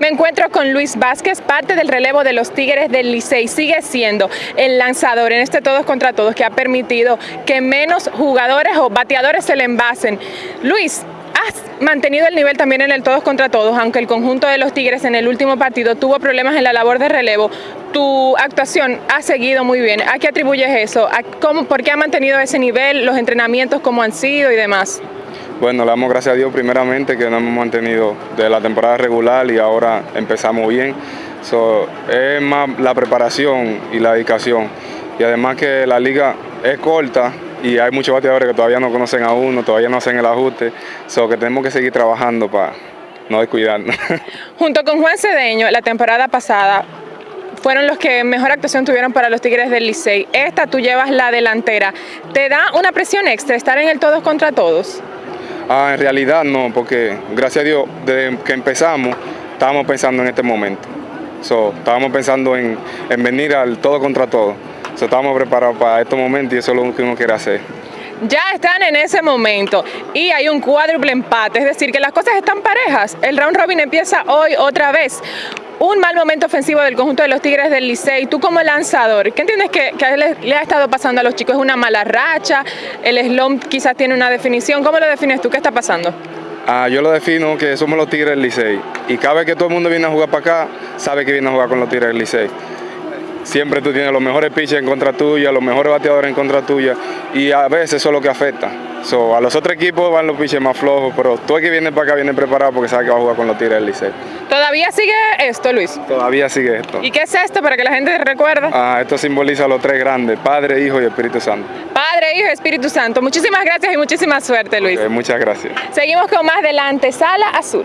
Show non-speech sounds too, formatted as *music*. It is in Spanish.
Me encuentro con Luis Vázquez, parte del relevo de los Tigres del Licey. Sigue siendo el lanzador en este todos contra todos que ha permitido que menos jugadores o bateadores se le envasen. Luis, has mantenido el nivel también en el todos contra todos, aunque el conjunto de los Tigres en el último partido tuvo problemas en la labor de relevo. Tu actuación ha seguido muy bien. ¿A qué atribuyes eso? ¿A cómo, ¿Por qué ha mantenido ese nivel? ¿Los entrenamientos cómo han sido y demás? Bueno, le damos gracias a Dios primeramente que nos hemos mantenido de la temporada regular y ahora empezamos bien. es más la preparación y la dedicación. Y además que la liga es corta y hay muchos bateadores que todavía no conocen a uno, todavía no hacen el ajuste, so que tenemos que seguir trabajando para no descuidarnos. *laughs* Junto con Juan Cedeño, la temporada pasada fueron los que mejor actuación tuvieron para los Tigres del Licey. Esta tú llevas la delantera. ¿Te da una presión extra estar en el todos contra todos? Ah, en realidad no, porque gracias a Dios, desde que empezamos, estábamos pensando en este momento. estábamos pensando en, venir al todo contra todo. estábamos preparados para este momento y eso es lo que uno quiere hacer. Ya están en ese momento y hay un cuádruple empate, es decir, que las cosas están parejas. El round robin empieza hoy otra vez un mal momento ofensivo del conjunto de los Tigres del Licey. Tú como lanzador, ¿qué entiendes que, le, ha estado pasando a los chicos? ¿Es una mala racha? ¿El slump quizás tiene una definición? ¿Cómo lo defines tú? ¿Qué está pasando? Ah, yo lo defino que somos los Tigres del Licey y cada vez que todo el mundo viene a jugar para acá, sabe que viene a jugar con los Tigres del Licey. Siempre tú tienes los mejores pitchers en contra tuya, los mejores bateadores en contra tuya y a veces eso es lo que afecta. a los otros equipos van los pitchers más flojos, pero tú el que viene para acá viene preparado porque sabe que va a jugar con los Tigres del Licey. ¿Todavía sigue esto, Luis? Todavía sigue esto. ¿Y qué es esto para que la gente recuerde? Ah, esto simboliza a los tres grandes, Padre, Hijo y Espíritu Santo. Padre, Hijo y Espíritu Santo. Muchísimas gracias y muchísima suerte, Luis. muchas gracias. Seguimos con más delante, Sala Azul.